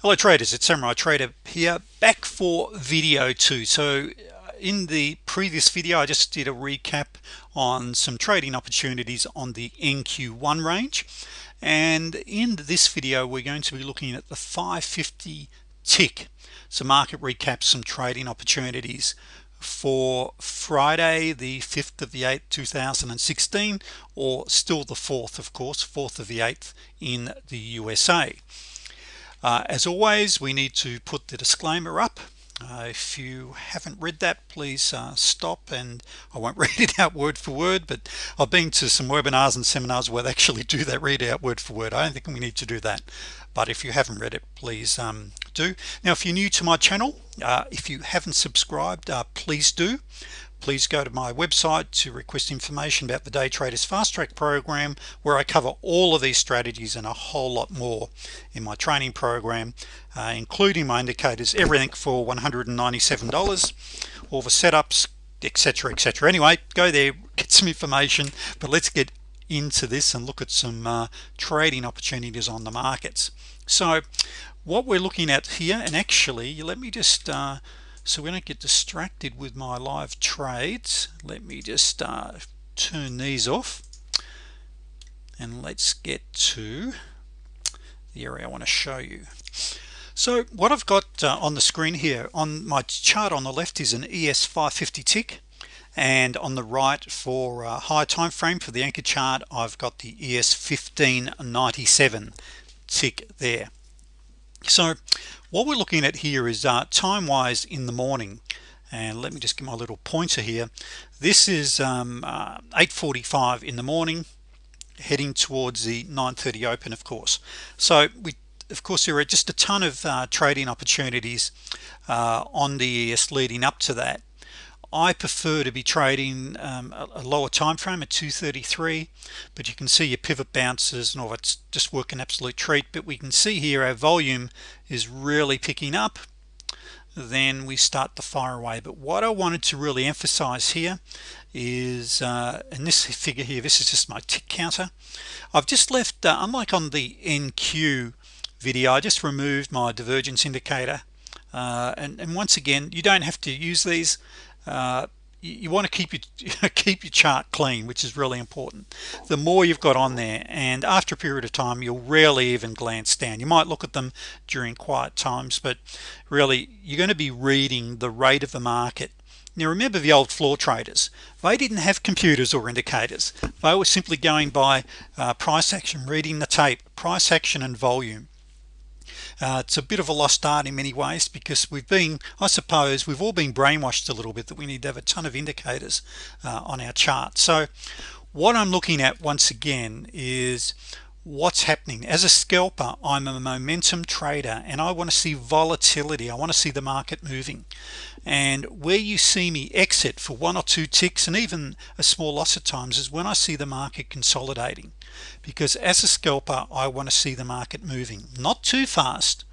hello traders. It's Samurai Trader here back for video two. So uh, in the previous video I just did a recap on some trading opportunities on the NQ1 range. And in this video we're going to be looking at the 550 tick. So market recap some trading opportunities for Friday the 5th of the 8th 2016 or still the 4th of course 4th of the 8th in the USA uh, as always we need to put the disclaimer up. Uh, if you haven't read that please uh, stop and I won't read it out word for word but I've been to some webinars and seminars where they actually do that read out word for word. I don't think we need to do that but if you haven't read it please um, do. Now if you're new to my channel uh, if you haven't subscribed uh, please do please go to my website to request information about the day traders fast track program where I cover all of these strategies and a whole lot more in my training program uh, including my indicators everything for $197 all the setups etc etc anyway go there get some information but let's get into this and look at some uh, trading opportunities on the markets. So what we're looking at here and actually let me just uh, so we don't get distracted with my live trades let me just uh, turn these off. And let's get to the area I want to show you. So what I've got uh, on the screen here on my chart on the left is an ES 550 tick. And on the right for uh, high time frame for the anchor chart I've got the ES 1597 tick there. So what we're looking at here is uh, time wise in the morning. And let me just give my little pointer here. This is um, uh, 8:45 in the morning heading towards the 9:30 open of course. So we of course there are just a ton of uh, trading opportunities uh, on the ES leading up to that I prefer to be trading um, a, lower time frame at 233 but you can see your pivot bounces and all that's just working absolute treat. But we can see here our volume is really picking up then we start to fire away. But what I wanted to really emphasize here is uh, in this figure here this is just my tick counter. I've just left uh, unlike on the NQ video I just removed my divergence indicator uh, and, and once again you don't have to use these uh, you, you want to keep your keep your chart clean which is really important. The more you've got on there and after a period of time you'll rarely even glance down. You might look at them during quiet times but really you're going to be reading the rate of the market. Now remember the old floor traders. They didn't have computers or indicators. They were simply going by uh, price action reading the tape price action and volume uh, it's a bit of a lost art in many ways because we've been I suppose we've all been brainwashed a little bit that we need to have a ton of indicators uh, on our chart. So what I'm looking at once again is what's happening. As a scalper I'm a momentum trader and I want to see volatility. I want to see the market moving. And where you see me exit for one or two ticks and even a small loss at times is when I see the market consolidating because as a scalper I want to see the market moving. Not too fast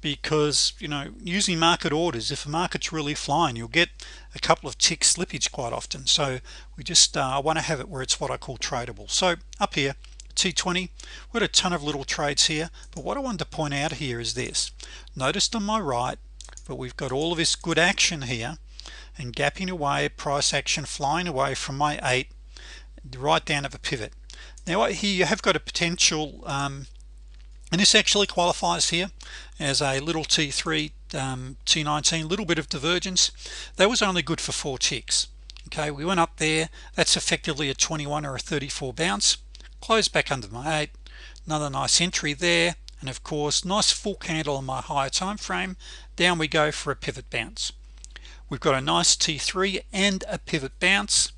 because you know using market orders if the market's really flying you'll get a couple of tick slippage quite often. So we just uh, want to have it where it's what I call tradable. So up here T20 we got a ton of little trades here but what I wanted to point out here is this. Notice on my right but we've got all of this good action here and gapping away price action flying away from my 8 right down of a pivot now here you have got a potential um, and this actually qualifies here as a little t3 um, t19 little bit of divergence. That was only good for four ticks. Okay we went up there. That's effectively a 21 or a 34 bounce. Close back under my 8 another nice entry there. And of course nice full candle on my higher time frame. Down we go for a pivot bounce. We've got a nice t3 and a pivot bounce.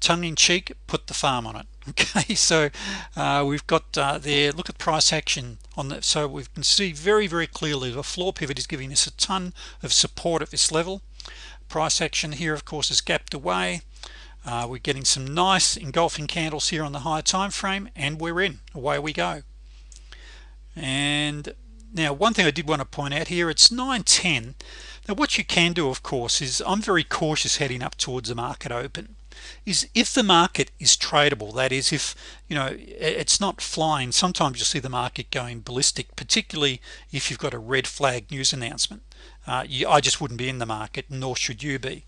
Tongue-in-cheek put the farm on it okay so uh, we've got uh, there look at price action on that so we can see very very clearly the floor pivot is giving us a ton of support at this level. Price action here of course is gapped away. Uh, we're getting some nice engulfing candles here on the higher time frame and we're in. Away we go. And now one thing I did want to point out here it's 910 now what you can do of course is I'm very cautious heading up towards the market open is if the market is tradable that is if you know it's not flying sometimes you'll see the market going ballistic particularly if you've got a red flag news announcement. Uh, you, I just wouldn't be in the market nor should you be.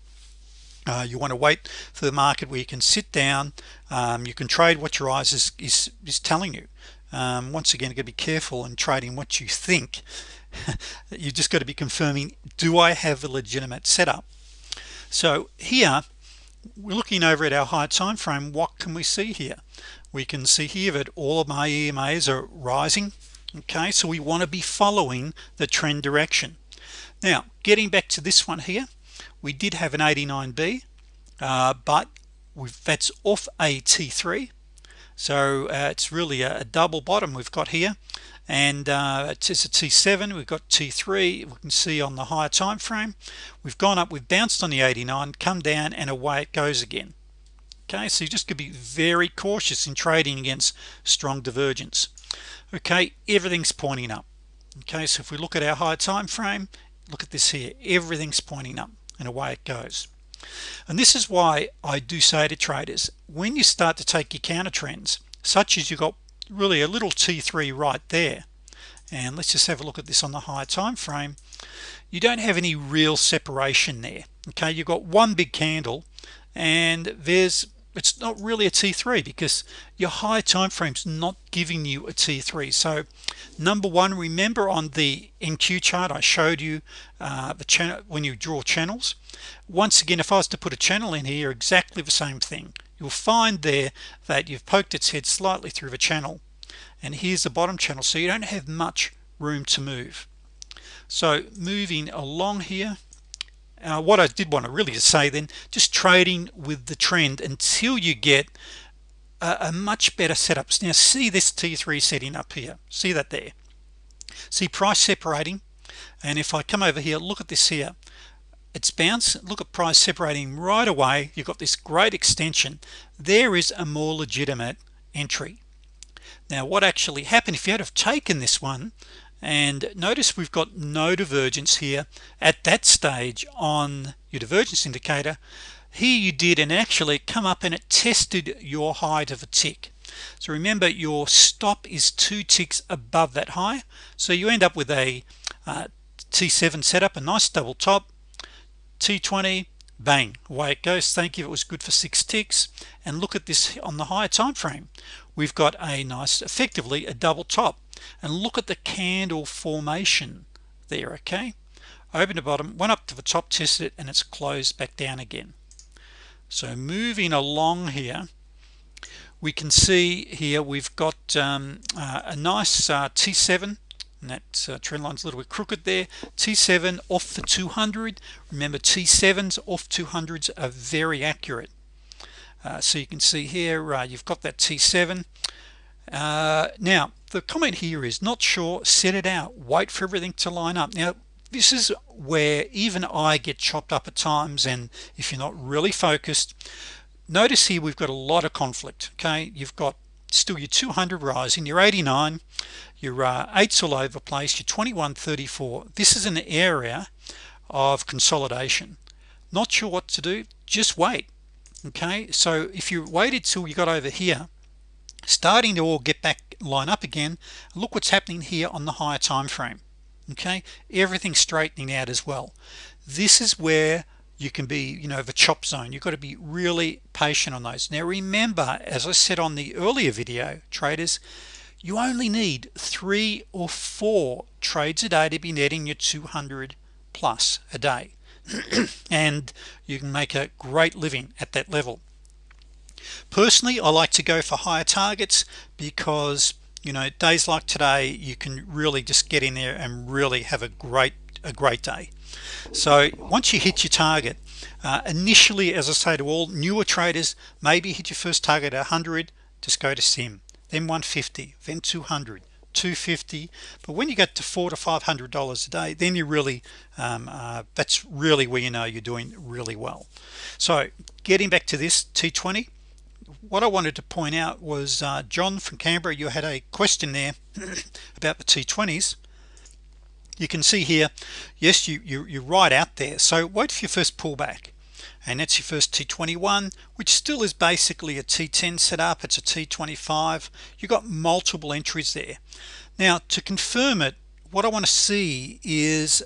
Uh, you want to wait for the market where you can sit down um, you can trade what your eyes is, is, is telling you. Um, once again you got to be careful in trading what you think. You just got to be confirming do I have a legitimate setup? So here looking over at our high time frame what can we see here? We can see here that all of my EMAs are rising okay? So we want to be following the trend direction. Now getting back to this one here we did have an 89b uh, but that's off a t3 so uh, it's really a, a, double bottom we've got here and uh, it's a t7 we've got t3 we can see on the higher time frame we've gone up we've bounced on the 89 come down and away it goes again. Okay so you just could be very cautious in trading against strong divergence. Okay everything's pointing up. Okay so if we look at our high time frame look at this here everything's pointing up and away it goes. And this is why I do say to traders when you start to take your counter trends such as you got really a little t3 right there. And let's just have a look at this on the higher time frame. You don't have any real separation there okay? You've got one big candle and there's it's not really a t3 because your high time frames not giving you a t3 so number one remember on the NQ chart I showed you uh, the channel when you draw channels? Once again if I was to put a channel in here exactly the same thing you'll find there that you've poked its head slightly through the channel and here's the bottom channel so you don't have much room to move. So moving along here uh, what I did want to really say then just trading with the trend until you get a, a much better setups now see this t3 setting up here. See that there? See price separating? And if I come over here look at this here it's bounced look at price separating right away you've got this great extension. There is a more legitimate entry. Now what actually happened if you had have taken this one and notice we've got no divergence here at that stage on your divergence indicator here you did and actually come up and it tested your height of a tick. So remember your stop is two ticks above that high so you end up with a uh, t7 setup a nice double top t20 bang away it goes. Thank you it was good for six ticks. And look at this on the higher time frame. We've got a nice effectively a double top. And look at the candle formation there okay? Open the bottom went up to the top tested it and it's closed back down again. So moving along here we can see here we've got um, uh, a nice uh, t7 and that uh, trend line's a little bit crooked there. T7 off the 200 remember t7s off 200s are very accurate. Uh, so you can see here uh, you've got that t7 uh, now the comment here is not sure set it out wait for everything to line up. Now this is where even I get chopped up at times and if you're not really focused notice here we've got a lot of conflict okay? You've got still your 200 rising your 89 your uh, eights all over place your 2134 this is an area of consolidation. Not sure what to do just wait okay? So if you waited till you got over here starting to all get back line up again look what's happening here on the higher time frame okay? Everything straightening out as well. This is where you can be you know the chop zone. You've got to be really patient on those. Now remember as I said on the earlier video traders you only need three or four trades a day to be netting your 200 plus a day. And you can make a great living at that level. Personally I like to go for higher targets because you know days like today you can really just get in there and really have a great a great day. So once you hit your target uh, initially as I say to all newer traders maybe hit your first target at 100 just go to sim then 150 then 200 250 but when you get to four to five hundred dollars a day then you really um, uh, that's really where you know you're doing really well. So getting back to this t20 what I wanted to point out was uh, John from Canberra you had a question there about the t20s you can see here yes you, you you're right out there. So wait for your first pullback and that's your first T21 which still is basically a T10 setup. It's a T25 you got multiple entries there. Now to confirm it what I want to see is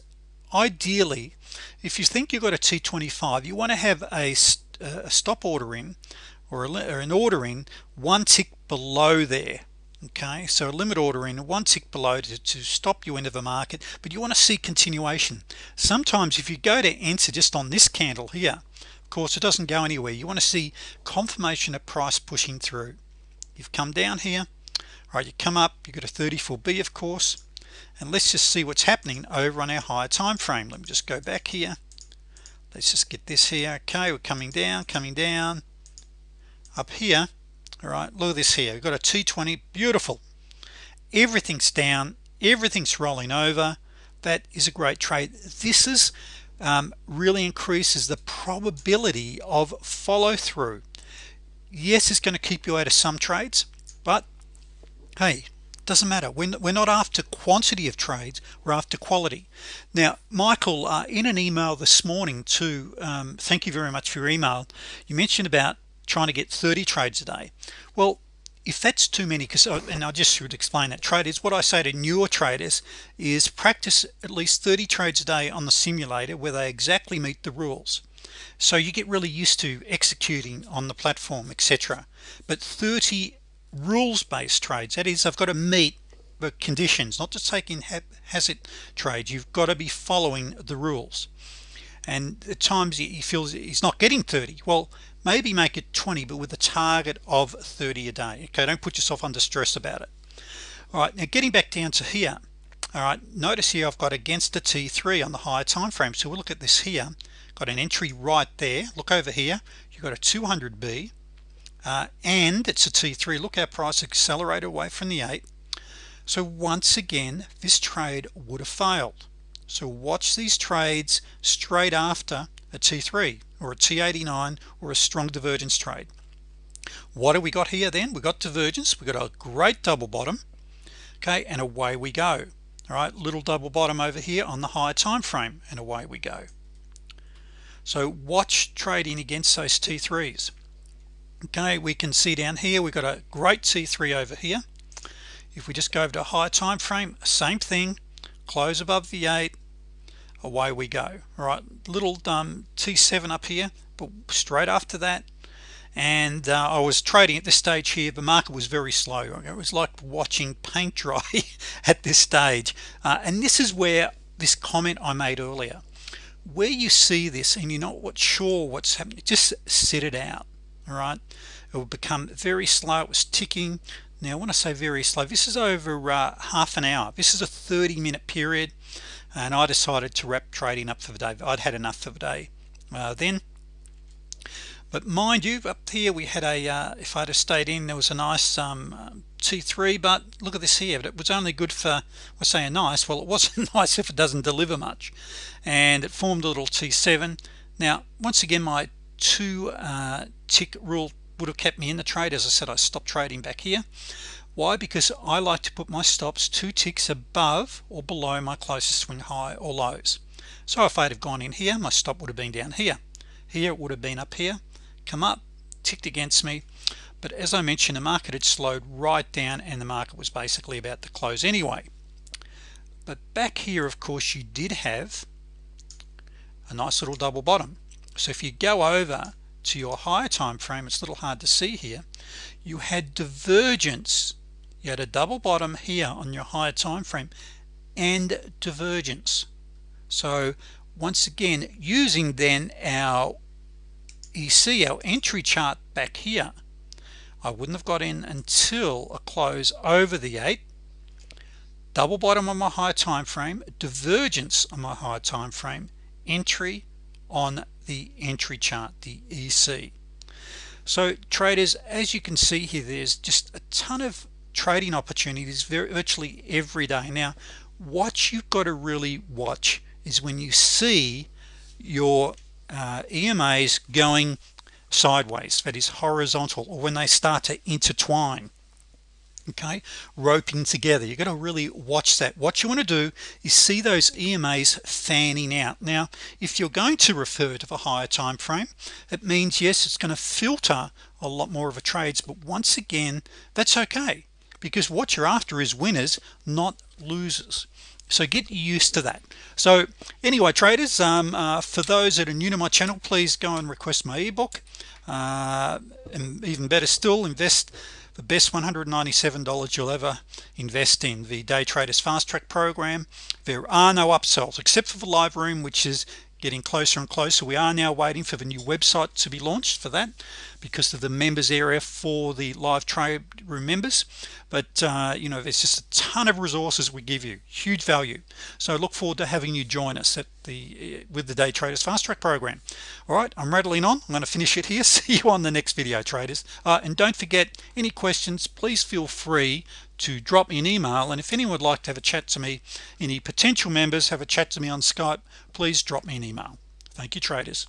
ideally if you think you've got a T25 you want to have a, a stop order in or, a, or an order in one tick below there okay so limit order in one tick below to, to stop you into the market but you want to see continuation. Sometimes if you go to enter just on this candle here of course it doesn't go anywhere. You want to see confirmation of price pushing through. You've come down here right you come up you got a 34b of course and let's just see what's happening over on our higher time frame. Let me just go back here. Let's just get this here. Okay we're coming down coming down. Up here all right look at this here. We've got a 220 beautiful. Everything's down everything's rolling over. That is a great trade. This is um, really increases the probability of follow-through. Yes it's going to keep you out of some trades but hey doesn't matter. We're, we're not after quantity of trades we're after quality. Now Michael uh, in an email this morning to um, thank you very much for your email. You mentioned about trying to get 30 trades a day. Well if that's too many because uh, and I just should explain that. Traders what I say to newer traders is practice at least 30 trades a day on the simulator where they exactly meet the rules. So you get really used to executing on the platform etc but 30 rules-based trades that is I've got to meet the conditions not just taking hazard trades you've got to be following the rules and at times he feels he's not getting 30 well maybe make it 20 but with a target of 30 a day okay? Don't put yourself under stress about it. All right now getting back down to here all right notice here I've got against the T3 on the higher time frame. So we'll look at this here. Got an entry right there. Look over here. You've got a 200b uh, and it's a T3 look our price accelerated away from the 8 so once again this trade would have failed so watch these trades straight after a T3 or a T89 or a strong divergence trade. What do we got here then? We got divergence. We got a great double bottom. Okay and away we go. All right little double bottom over here on the higher time frame and away we go. So watch trading against those T3s okay we can see down here we've got a great T3 over here. If we just go over to a higher time frame same thing close above the 8 away we go. All right little um, t7 up here but straight after that. And uh, I was trading at this stage here. The market was very slow. It was like watching paint dry at this stage. Uh, and this is where this comment I made earlier. Where you see this and you're not what sure what's happening just sit it out. All right? It will become very slow. It was ticking now I say very slow this is over uh, half an hour. This is a 30 minute period and I decided to wrap trading up for the day I'd had enough for the day uh, then. But mind you up here we had a uh, if I'd have stayed in there was a nice um, T3 but look at this here but it was only good for we're saying nice well it wasn't nice if it doesn't deliver much. And it formed a little T7 now once again my two uh, tick rule would have kept me in the trade. As I said I stopped trading back here. Why? Because I like to put my stops two ticks above or below my closest swing high or lows. So if I'd have gone in here my stop would have been down here. Here it would have been up here come up ticked against me. But as I mentioned the market had slowed right down and the market was basically about to close anyway. But back here of course you did have a nice little double bottom. So if you go over to your higher time frame it's a little hard to see here you had divergence. You had a double bottom here on your higher time frame and divergence. So once again using then our EC our entry chart back here I wouldn't have got in until a close over the 8 double bottom on my high time frame divergence on my high time frame entry on the entry chart the EC so traders as you can see here there's just a ton of trading opportunities virtually every day. Now what you've got to really watch is when you see your uh, EMAs going sideways that is horizontal or when they start to intertwine okay roping together. You got to really watch that. What you want to do is see those EMAs fanning out. Now if you're going to refer to the higher time frame it means yes it's going to filter a lot more of a trades but once again that's okay because what you're after is winners not losers. So get used to that. So anyway traders um, uh, for those that are new to my channel please go and request my ebook. Uh, and even better still invest the best $197 you'll ever invest in. The day traders fast track program. There are no upsells except for the live room which is getting closer and closer. We are now waiting for the new website to be launched for that because of the members area for the live trade room members. But uh, you know there's just a ton of resources we give you huge value. So look forward to having you join us at the uh, with the day traders fast track program. All right I'm rattling on. I'm going to finish it here. See you on the next video traders. Uh, and don't forget any questions please feel free to drop me an email and if anyone would like to have a chat to me any potential members have a chat to me on Skype please drop me an email. Thank you traders